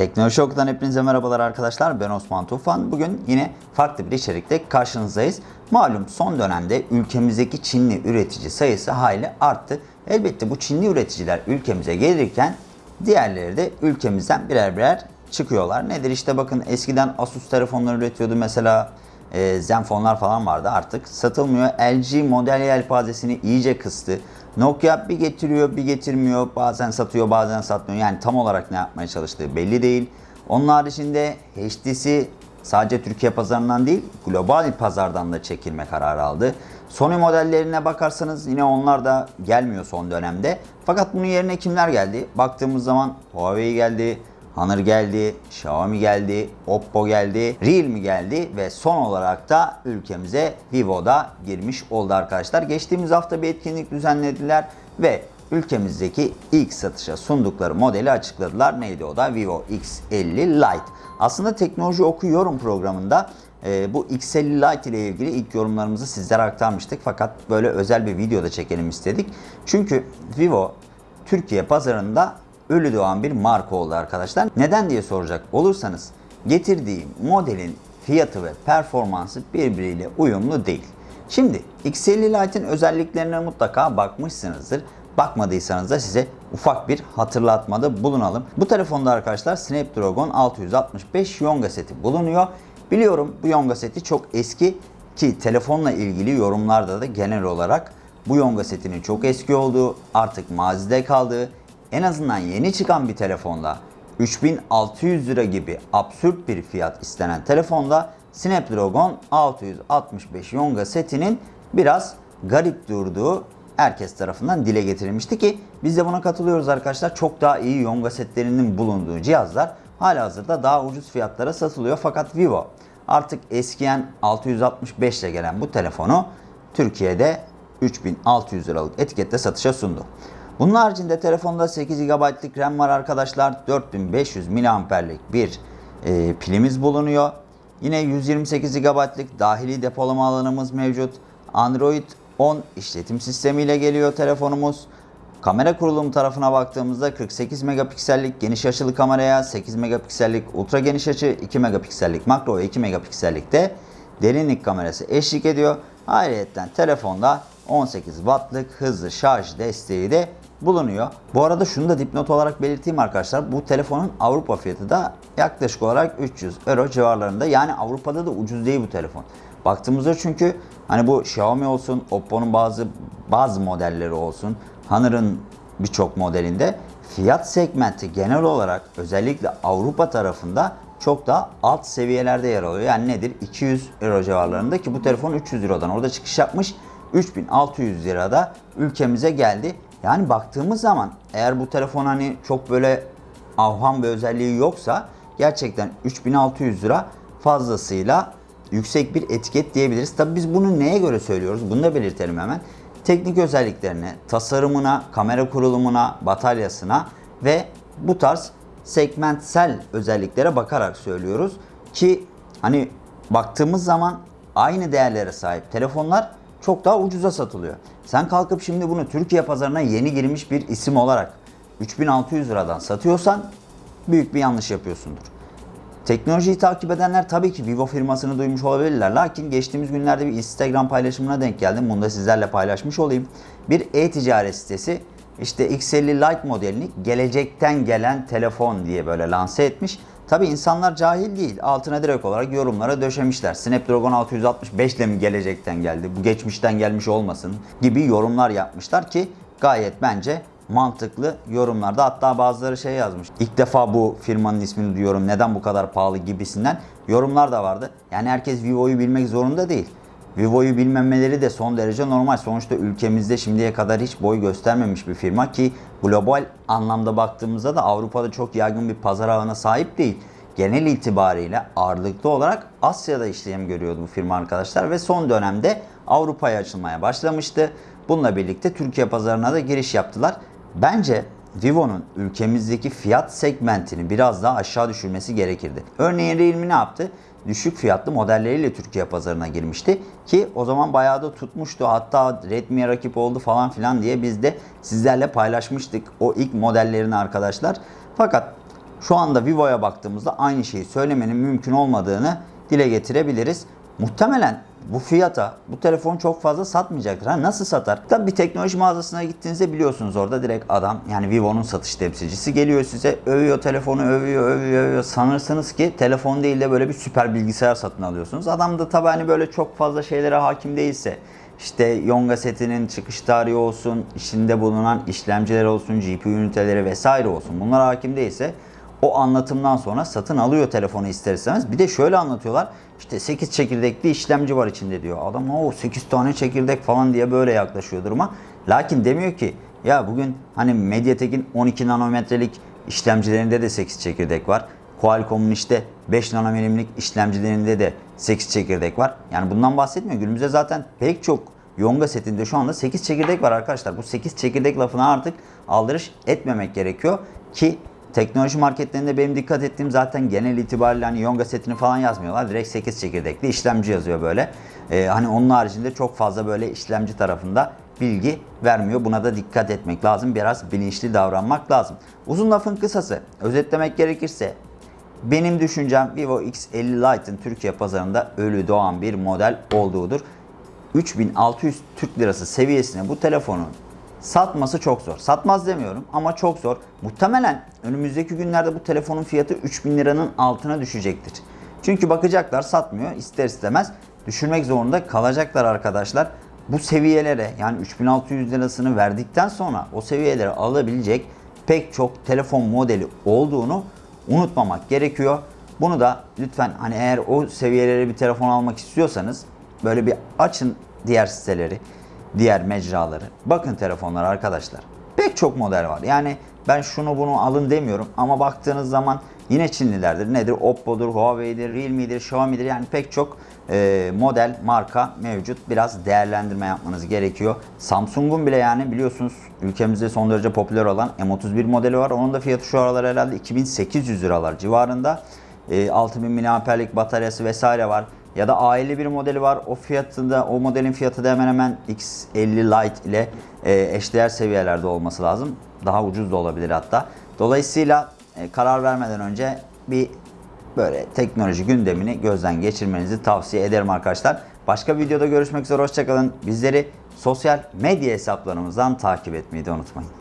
Teknoloji Oku'dan hepinize merhabalar arkadaşlar. Ben Osman Tufan. Bugün yine farklı bir içerikte karşınızdayız. Malum son dönemde ülkemizdeki Çinli üretici sayısı hayli arttı. Elbette bu Çinli üreticiler ülkemize gelirken diğerleri de ülkemizden birer birer çıkıyorlar. Nedir işte bakın eskiden Asus telefonlar üretiyordu mesela e, Zenfonlar falan vardı artık satılmıyor. LG model yelpazesini iyice kıstı. Nokia bir getiriyor bir getirmiyor. Bazen satıyor bazen satmıyor. Yani tam olarak ne yapmaya çalıştığı belli değil. Onun haricinde HTC sadece Türkiye pazarından değil global pazardan da çekilme kararı aldı. Sony modellerine bakarsanız yine onlar da gelmiyor son dönemde. Fakat bunun yerine kimler geldi? Baktığımız zaman Huawei geldi, Honor geldi, Xiaomi geldi, Oppo geldi, Realme geldi ve son olarak da ülkemize Vivo da girmiş oldu arkadaşlar. Geçtiğimiz hafta bir etkinlik düzenlediler ve ülkemizdeki ilk satışa sundukları modeli açıkladılar. Neydi o da? Vivo X50 Lite. Aslında teknoloji okuyorum programında e, bu X50 Lite ile ilgili ilk yorumlarımızı sizlere aktarmıştık. Fakat böyle özel bir videoda çekelim istedik. Çünkü Vivo Türkiye pazarında ölü doğan bir marka oldu arkadaşlar. Neden diye soracak olursanız getirdiği modelin fiyatı ve performansı birbiriyle uyumlu değil. Şimdi X50 Lite'in özelliklerine mutlaka bakmışsınızdır. Bakmadıysanız da size ufak bir hatırlatmada bulunalım. Bu telefonda arkadaşlar Snapdragon 665 Yonga seti bulunuyor. Biliyorum bu Yonga seti çok eski ki telefonla ilgili yorumlarda da genel olarak bu Yonga setinin çok eski olduğu, artık mazide kaldığı, en azından yeni çıkan bir telefonda 3600 lira gibi absürt bir fiyat istenen telefonda Snapdragon 665 Yonga setinin biraz garip durduğu herkes tarafından dile getirilmişti ki biz de buna katılıyoruz arkadaşlar. Çok daha iyi Yonga setlerinin bulunduğu cihazlar hala hazırda daha ucuz fiyatlara satılıyor. Fakat Vivo artık eskiyen 665 ile gelen bu telefonu Türkiye'de 3600 liralık etikette satışa sundu. Bunun haricinde telefonda 8 GB'lık RAM var arkadaşlar. 4500 mAh'lik bir e, pilimiz bulunuyor. Yine 128 GB'lık dahili depolama alanımız mevcut. Android 10 işletim sistemiyle geliyor telefonumuz. Kamera kurulum tarafına baktığımızda 48 megapiksellik geniş açılı kameraya, 8 megapiksellik ultra geniş açı, 2 megapiksellik makro ve 2 megapiksellik de derinlik kamerası eşlik ediyor. Ayrıca telefonda 18 wattlık hızlı şarj desteği de bulunuyor. Bu arada şunu da dipnot olarak belirteyim arkadaşlar. Bu telefonun Avrupa fiyatı da yaklaşık olarak 300 euro civarlarında. Yani Avrupa'da da ucuz değil bu telefon. Baktığımızda çünkü hani bu Xiaomi olsun, Oppo'nun bazı bazı modelleri olsun, Honor'ın birçok modelinde fiyat segmenti genel olarak özellikle Avrupa tarafında çok daha alt seviyelerde yer alıyor. Yani nedir? 200 euro civarlarında ki bu telefon 300 Euro'dan orada çıkış yapmış. 3600 lirada ülkemize geldi. Yani baktığımız zaman eğer bu telefon hani çok böyle avham bir özelliği yoksa gerçekten 3600 lira fazlasıyla yüksek bir etiket diyebiliriz. Tabi biz bunu neye göre söylüyoruz? Bunu da belirtelim hemen. Teknik özelliklerine, tasarımına, kamera kurulumuna, bataryasına ve bu tarz segmentsel özelliklere bakarak söylüyoruz ki hani baktığımız zaman aynı değerlere sahip telefonlar çok daha ucuza satılıyor. Sen kalkıp şimdi bunu Türkiye pazarına yeni girmiş bir isim olarak 3600 liradan satıyorsan büyük bir yanlış yapıyorsundur. Teknolojiyi takip edenler tabii ki Vivo firmasını duymuş olabilirler. Lakin geçtiğimiz günlerde bir Instagram paylaşımına denk geldim. Bunu da sizlerle paylaşmış olayım. Bir e-ticaret sitesi işte X50 Lite modelini gelecekten gelen telefon diye böyle lanse etmiş. Tabi insanlar cahil değil. Altına direkt olarak yorumlara döşemişler. Snapdragon 665 ile mi gelecekten geldi? Bu geçmişten gelmiş olmasın gibi yorumlar yapmışlar ki gayet bence mantıklı yorumlarda. Hatta bazıları şey yazmış. İlk defa bu firmanın ismini duyuyorum. Neden bu kadar pahalı gibisinden yorumlar da vardı. Yani herkes Vivo'yu bilmek zorunda değil. Vivo'yu bilmemeleri de son derece normal. Sonuçta ülkemizde şimdiye kadar hiç boy göstermemiş bir firma ki global anlamda baktığımızda da Avrupa'da çok yaygın bir pazar ağına sahip değil. Genel itibariyle ağırlıklı olarak Asya'da işlem görüyordu bu firma arkadaşlar ve son dönemde Avrupa'ya açılmaya başlamıştı. Bununla birlikte Türkiye pazarına da giriş yaptılar. Bence Vivo'nun ülkemizdeki fiyat segmentini biraz daha aşağı düşürmesi gerekirdi. Örneğin Realme ne yaptı? Düşük fiyatlı modelleriyle Türkiye pazarına girmişti ki o zaman bayağı da tutmuştu. Hatta Redmi'ye rakip oldu falan filan diye biz de sizlerle paylaşmıştık o ilk modellerini arkadaşlar. Fakat Şu anda Vivo'ya baktığımızda aynı şeyi söylemenin mümkün olmadığını dile getirebiliriz. Muhtemelen bu fiyata bu telefon çok fazla satmayacaktır. Ha, nasıl satar? Tabii bir teknoloji mağazasına gittiğinizde biliyorsunuz orada direkt adam yani Vivo'nun satış temsilcisi geliyor size övüyor telefonu övüyor övüyor övüyor. Sanırsınız ki telefon değil de böyle bir süper bilgisayar satın alıyorsunuz. Adam da tabii hani böyle çok fazla şeylere hakim değilse işte Yonga setinin çıkış tarihi olsun, içinde bulunan işlemciler olsun, GPU üniteleri vesaire olsun. Bunlara hakim değilse o anlatımdan sonra satın alıyor telefonu ister istemez. Bir de şöyle anlatıyorlar. İşte 8 çekirdekli işlemci var içinde diyor. Adam o 8 tane çekirdek falan diye böyle yaklaşıyor duruma. Lakin demiyor ki ya bugün hani Mediatek'in 12 nanometrelik işlemcilerinde de 8 çekirdek var. Qualcomm'un işte 5 nanometrelik işlemcilerinde de 8 çekirdek var. Yani bundan bahsetmiyor. Günümüzde zaten pek çok Yonga setinde şu anda 8 çekirdek var arkadaşlar. Bu 8 çekirdek lafına artık aldırış etmemek gerekiyor ki teknoloji marketlerinde benim dikkat ettiğim zaten genel itibariyle hani Yonga setini falan yazmıyorlar. Direkt 8 çekirdekli işlemci yazıyor böyle. Ee, hani onun haricinde çok fazla böyle işlemci tarafında bilgi vermiyor. Buna da dikkat etmek lazım. Biraz bilinçli davranmak lazım. Uzun lafın kısası özetlemek gerekirse benim düşüncem Vivo X50 Lite'ın Türkiye pazarında ölü doğan bir model olduğudur. 3600 Türk Lirası seviyesine bu telefonun satması çok zor. Satmaz demiyorum ama çok zor. Muhtemelen önümüzdeki günlerde bu telefonun fiyatı 3000 liranın altına düşecektir. Çünkü bakacaklar satmıyor ister istemez düşürmek zorunda kalacaklar arkadaşlar. Bu seviyelere yani 3600 lirasını verdikten sonra o seviyelere alabilecek pek çok telefon modeli olduğunu unutmamak gerekiyor. Bunu da lütfen hani eğer o seviyelere bir telefon almak istiyorsanız böyle bir açın diğer siteleri, diğer mecraları. Bakın telefonlar arkadaşlar. Pek çok model var. Yani ben şunu bunu alın demiyorum ama baktığınız zaman yine Çinlilerdir. Nedir? Oppo'dur, Huawei'dir, Realme'dir, Xiaomi'dir. Yani pek çok e, model, marka mevcut. Biraz değerlendirme yapmanız gerekiyor. Samsung'un bile yani biliyorsunuz ülkemizde son derece popüler olan M31 modeli var. Onun da fiyatı şu aralar herhalde 2800 liralar civarında. E, 6000 mAh'lik bataryası vesaire var. Ya da aile bir modeli var. O fiyatında o modelin fiyatı da hemen hemen X50 Lite ile e, eşdeğer seviyelerde olması lazım. Daha ucuz da olabilir hatta. Dolayısıyla e, karar vermeden önce bir böyle teknoloji gündemini gözden geçirmenizi tavsiye ederim arkadaşlar. Başka videoda görüşmek üzere hoşçakalın. Bizleri sosyal medya hesaplarımızdan takip etmeyi de unutmayın.